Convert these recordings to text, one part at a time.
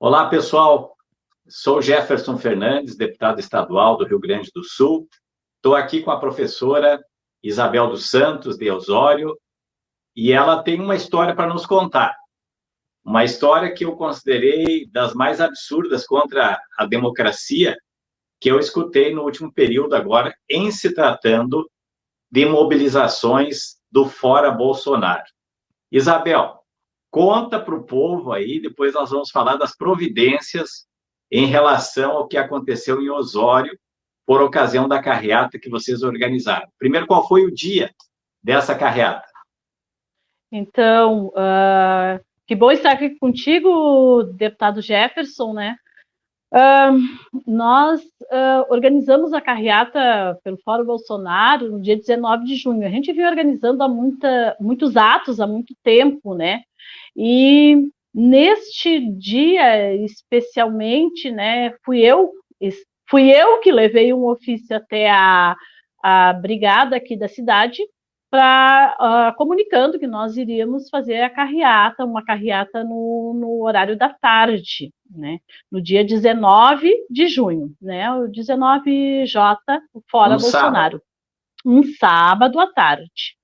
Olá, pessoal. Sou Jefferson Fernandes, deputado estadual do Rio Grande do Sul. Estou aqui com a professora Isabel dos Santos, de Osório, e ela tem uma história para nos contar. Uma história que eu considerei das mais absurdas contra a democracia que eu escutei no último período agora, em se tratando de mobilizações do Fora Bolsonaro. Isabel, conta para o povo aí, depois nós vamos falar das providências em relação ao que aconteceu em Osório, por ocasião da carreata que vocês organizaram. Primeiro, qual foi o dia dessa carreata? Então, uh, que bom estar aqui contigo, deputado Jefferson, né? Uh, nós uh, organizamos a carreata pelo Fórum Bolsonaro no dia 19 de junho. A gente vinha organizando há muita, muitos atos há muito tempo, né? E neste dia, especialmente, né, fui eu, fui eu que levei um ofício até a, a brigada aqui da cidade para uh, comunicando que nós iríamos fazer a carreata, uma carreata no, no, horário da tarde, né? No dia 19 de junho, né? O 19J fora um Bolsonaro. Sábado. Um sábado à tarde.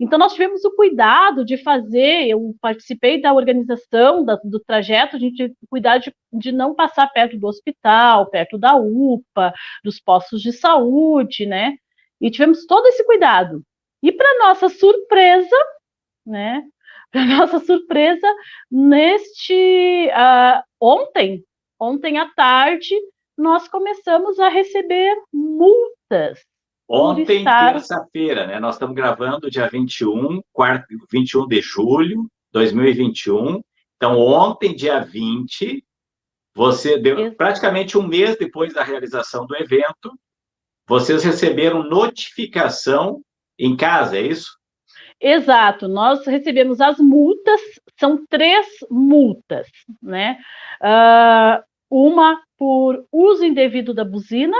Então, nós tivemos o cuidado de fazer, eu participei da organização da, do trajeto, a gente cuidar de, de não passar perto do hospital, perto da UPA, dos postos de saúde, né? E tivemos todo esse cuidado. E para nossa surpresa, né? Para nossa surpresa, neste uh, ontem, ontem à tarde, nós começamos a receber multas. Ontem, estar... terça-feira, né? Nós estamos gravando dia 21, quarto, 21 de julho de 2021. Então, ontem, dia 20, você deu praticamente um mês depois da realização do evento, vocês receberam notificação em casa, é isso? Exato, nós recebemos as multas, são três multas, né? Uh, uma por uso indevido da buzina,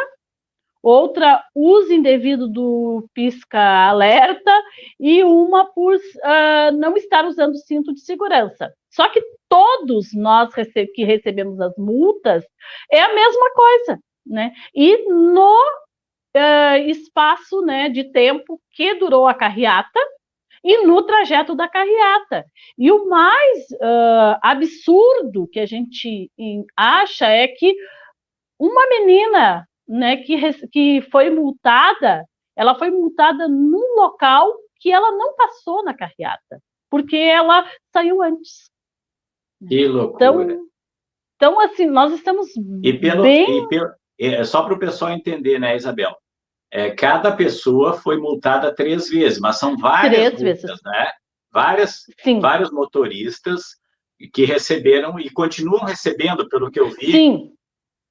outra uso indevido do pisca-alerta e uma por uh, não estar usando cinto de segurança. Só que todos nós rece que recebemos as multas é a mesma coisa, né? E no uh, espaço né, de tempo que durou a carreata e no trajeto da carreata. E o mais uh, absurdo que a gente acha é que uma menina né, que, que foi multada, ela foi multada num local que ela não passou na carreata, porque ela saiu antes. Que loucura. Então, então assim, nós estamos e pelo, bem... E pelo, é, só para o pessoal entender, né, Isabel? é, cada pessoa foi multada três vezes, mas são várias três multas, vezes. né? Várias, Sim. vários motoristas que receberam e continuam recebendo, pelo que eu vi. Sim.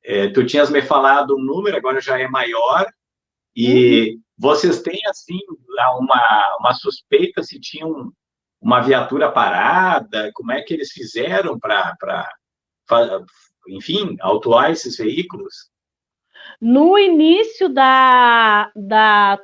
É, tu tinhas me falado um número, agora já é maior, e uhum. vocês têm, assim, uma, uma suspeita se tinham uma viatura parada, como é que eles fizeram para, enfim, autuar esses veículos? No início da, da,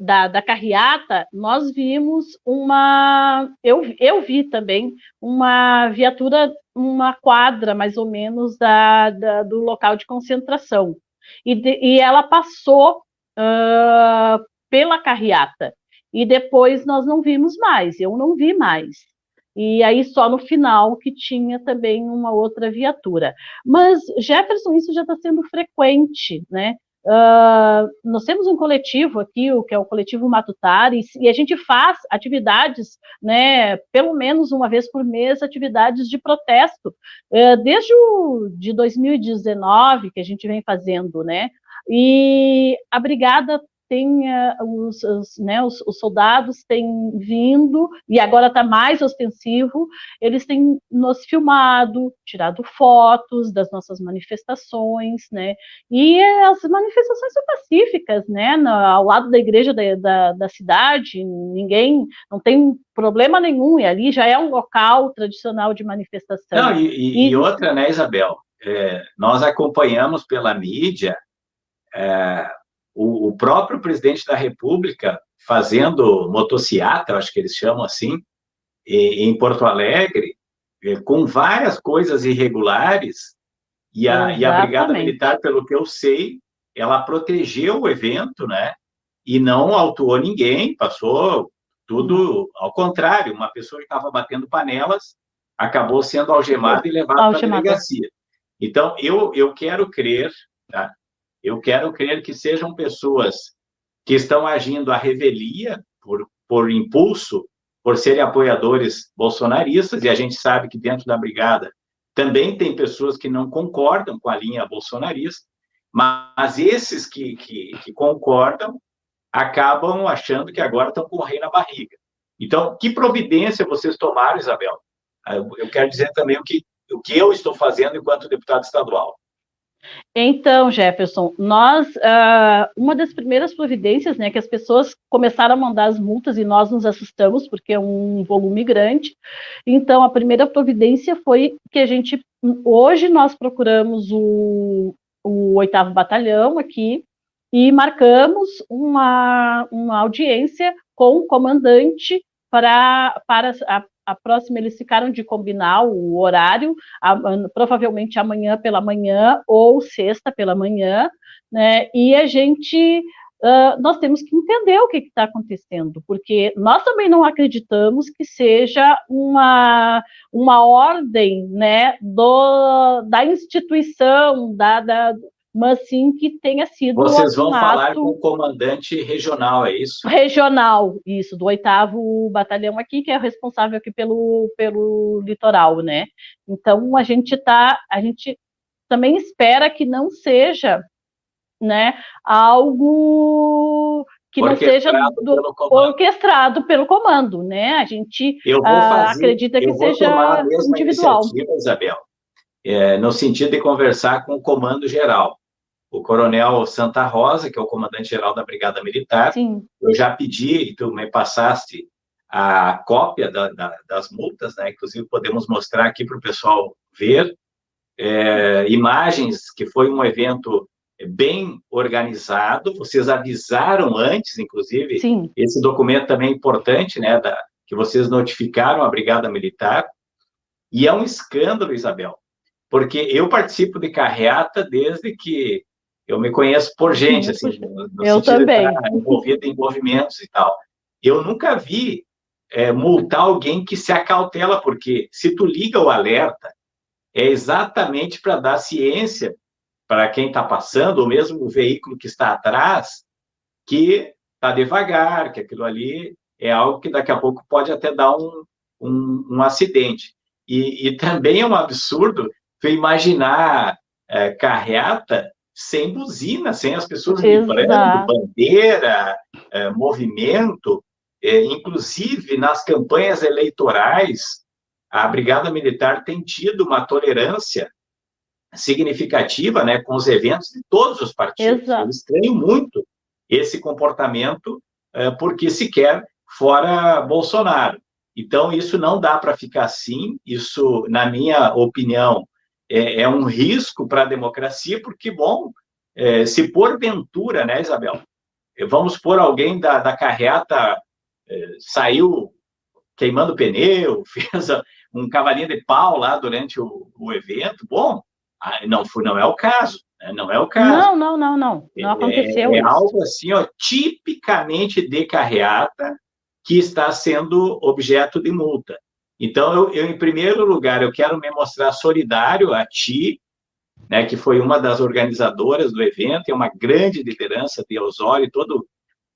da, da carreata, nós vimos uma. Eu, eu vi também uma viatura, uma quadra mais ou menos da, da do local de concentração. E, de, e ela passou uh, pela carreata. E depois nós não vimos mais, eu não vi mais e aí só no final que tinha também uma outra viatura. Mas, Jefferson, isso já está sendo frequente, né? Uh, nós temos um coletivo aqui, o que é o coletivo Matutares, e a gente faz atividades, né, pelo menos uma vez por mês, atividades de protesto, uh, desde o de 2019 que a gente vem fazendo, né, e a brigada tem uh, os, os, né, os, os, soldados têm vindo, e agora está mais ostensivo, eles têm nos filmado, tirado fotos das nossas manifestações, né, e as manifestações são pacíficas, né, ao lado da igreja da, da, da cidade, ninguém, não tem problema nenhum, e ali já é um local tradicional de manifestação. Não, e, e, e outra, né, Isabel, é, nós acompanhamos pela mídia é, o, o próprio presidente da República fazendo motociata, acho que eles chamam assim, em Porto Alegre, é, com várias coisas irregulares, e a, e a Brigada Militar, pelo que eu sei, ela protegeu o evento, né? E não autuou ninguém, passou tudo ao contrário. Uma pessoa que estava batendo panelas acabou sendo algemada e levada para a delegacia. Então, eu, eu quero crer, tá? Eu quero crer que sejam pessoas que estão agindo à revelia, por, por impulso, por serem apoiadores bolsonaristas, e a gente sabe que dentro da brigada também tem pessoas que não concordam com a linha bolsonarista, mas esses que, que, que concordam acabam achando que agora estão com o rei na barriga. Então, que providência vocês tomaram, Isabel? Eu quero dizer também o que, o que eu estou fazendo enquanto deputado estadual. Então, Jefferson, nós, uh, uma das primeiras providências, né, que as pessoas começaram a mandar as multas e nós nos assustamos, porque é um volume grande. Então, a primeira providência foi que a gente, hoje nós procuramos o, o oitavo batalhão aqui e marcamos uma, uma audiência com o comandante para, para a, a próxima eles ficaram de combinar o horário, a, provavelmente amanhã pela manhã ou sexta pela manhã, né? E a gente Uh, nós temos que entender o que está acontecendo, porque nós também não acreditamos que seja uma, uma ordem né, do, da instituição, da, da, mas sim que tenha sido. Vocês vão falar com o comandante regional, é isso? Regional, isso, do oitavo batalhão aqui, que é o responsável aqui pelo, pelo litoral, né? Então a gente tá, a gente também espera que não seja, né, algo que não seja do, orquestrado pelo comando, né? A gente uh, fazer, acredita que seja individual. Isabel, é, no sentido de conversar com o comando geral o coronel Santa Rosa, que é o comandante-geral da Brigada Militar. Sim. Eu já pedi, e tu me passaste a cópia da, da, das multas, né? Inclusive, podemos mostrar aqui para o pessoal ver é, imagens que foi um evento bem organizado. Vocês avisaram antes, inclusive. Sim. Esse documento também é importante, né? Da, que vocês notificaram a Brigada Militar. E é um escândalo, Isabel, porque eu participo de carreata desde que eu me conheço por gente, assim, no, no eu também. envolvido em movimentos e tal. Eu nunca vi é, multar alguém que se acautela, porque se tu liga o alerta, é exatamente para dar ciência para quem está passando, ou mesmo o veículo que está atrás, que está devagar, que aquilo ali é algo que daqui a pouco pode até dar um, um, um acidente. E, e, também é um absurdo tu imaginar é, carreata sem buzina, sem as pessoas vibrando, bandeira, é, movimento. É, inclusive, nas campanhas eleitorais, a Brigada Militar tem tido uma tolerância significativa né, com os eventos de todos os partidos. Exato. Eu estranho muito esse comportamento, é, porque se quer fora Bolsonaro. Então, isso não dá para ficar assim, isso, na minha opinião, é, é um risco para a democracia, porque, bom, é, se porventura, né, Isabel, vamos por alguém da, da carreata é, saiu queimando pneu, fez um cavalinho de pau lá durante o, o evento, bom, não, não é o caso, né, não é o caso. Não, não, não, não, não é, aconteceu É, é algo assim, ó, tipicamente de carreata que está sendo objeto de multa. Então, eu, eu, em primeiro lugar, eu quero me mostrar solidário a ti, né, que foi uma das organizadoras do evento, é uma grande liderança de Osório, todo o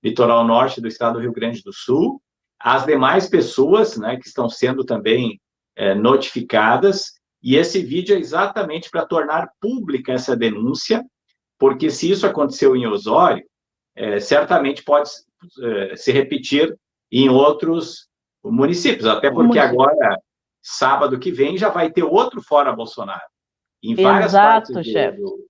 litoral norte do estado do Rio Grande do Sul, as demais pessoas, né, que estão sendo também é, notificadas, e esse vídeo é exatamente para tornar pública essa denúncia, porque se isso aconteceu em Osório, é, certamente pode é, se repetir em outros municípios, até porque agora, sábado que vem, já vai ter outro fora Bolsonaro. Em várias Exato, partes chefe. Do...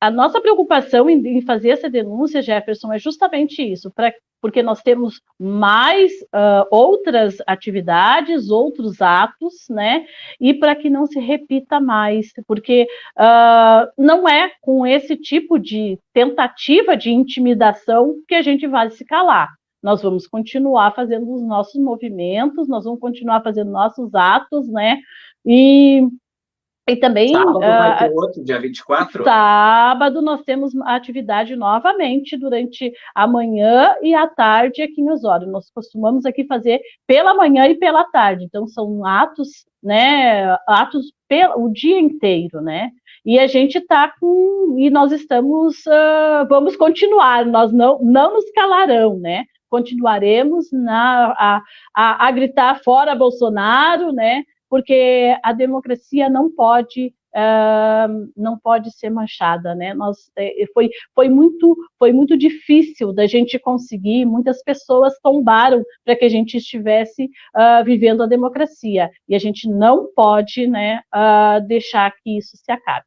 A nossa preocupação em, em, fazer essa denúncia, Jefferson, é justamente isso, pra, porque nós temos mais uh, outras atividades, outros atos, né? E para que não se repita mais, porque uh, não é com esse tipo de tentativa de intimidação que a gente vai se calar nós vamos continuar fazendo os nossos movimentos, nós vamos continuar fazendo nossos atos, né? E e também. Sábado vai ah, ter outro, dia 24? Sábado nós temos atividade novamente durante a manhã e a tarde aqui em Osório. Nós costumamos aqui fazer pela manhã e pela tarde. Então, são atos, né? Atos pelo, o dia inteiro, né? E a gente está com. E nós estamos. Uh, vamos continuar, nós não, não nos calarão, né? Continuaremos na, a, a, a gritar fora Bolsonaro, né? porque a democracia não pode uh, não pode ser manchada, né? Nós é, foi, foi muito foi muito difícil da gente conseguir, muitas pessoas tombaram para que a gente estivesse uh, vivendo a democracia e a gente não pode, né, uh, deixar que isso se acabe.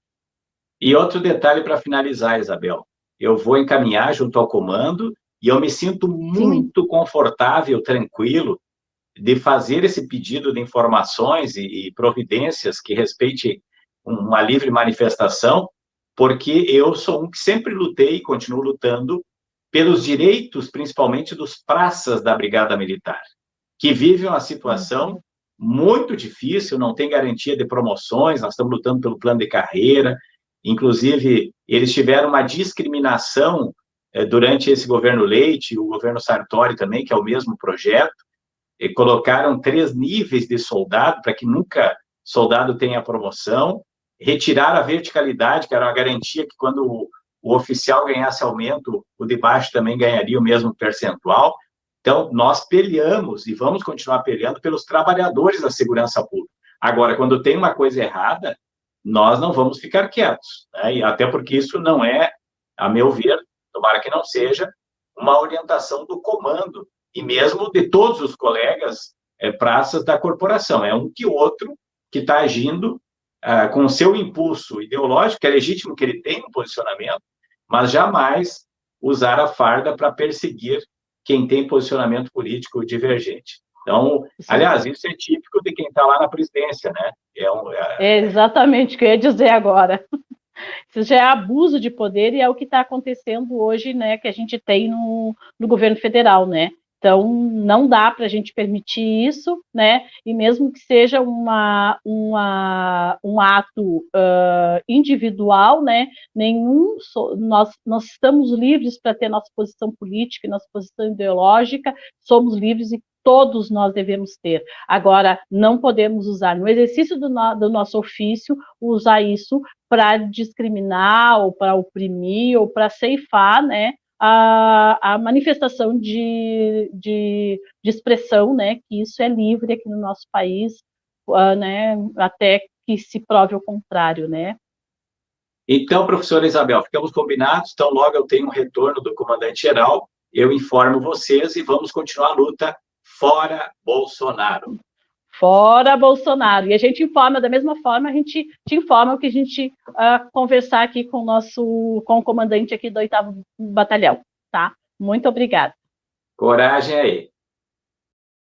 E outro detalhe para finalizar, Isabel, eu vou encaminhar junto ao comando e eu me sinto muito Sim. confortável, tranquilo de fazer esse pedido de informações e, e providências que respeite uma livre manifestação, porque eu sou um que sempre lutei e continuo lutando pelos direitos, principalmente dos praças da Brigada Militar, que vivem uma situação muito difícil, não tem garantia de promoções, nós estamos lutando pelo plano de carreira, inclusive eles tiveram uma discriminação durante esse governo Leite, o governo Sartori também, que é o mesmo projeto, colocaram três níveis de soldado, para que nunca soldado tenha promoção, retiraram a verticalidade, que era uma garantia que quando o, o oficial ganhasse aumento, o de baixo também ganharia o mesmo percentual. Então, nós peleamos e vamos continuar peleando pelos trabalhadores da segurança pública. Agora, quando tem uma coisa errada, nós não vamos ficar quietos, né? e até porque isso não é, a meu ver, tomara que não seja, uma orientação do comando e mesmo de todos os colegas é, praças da corporação. É um que outro que está agindo ah, com seu impulso ideológico, que é legítimo que ele tenha um posicionamento, mas jamais usar a farda para perseguir quem tem posicionamento político divergente. Então, Sim. aliás, isso é típico de quem está lá na presidência, né? É, um, é... é exatamente o que eu ia dizer agora. Isso já é abuso de poder e é o que está acontecendo hoje, né? Que a gente tem no, no governo federal, né? Então, não dá para a gente permitir isso, né? E mesmo que seja uma, uma, um ato uh, individual, né? Nenhum, nós, nós estamos livres para ter nossa posição política, nossa posição ideológica, somos livres e todos nós devemos ter. Agora, não podemos usar no exercício do, no, do nosso ofício, usar isso para discriminar, ou para oprimir, ou para ceifar, né? a, a manifestação de, de, de, expressão, né, que isso é livre aqui no nosso país, uh, né, até que se prove o contrário, né. Então, professora Isabel, ficamos combinados, então logo eu tenho um retorno do comandante-geral, eu informo vocês e vamos continuar a luta fora Bolsonaro. Fora Bolsonaro. E a gente informa, da mesma forma, a gente te informa o que a gente uh, conversar aqui com o nosso, com o comandante aqui do 8 Batalhão, tá? Muito obrigada. Coragem aí.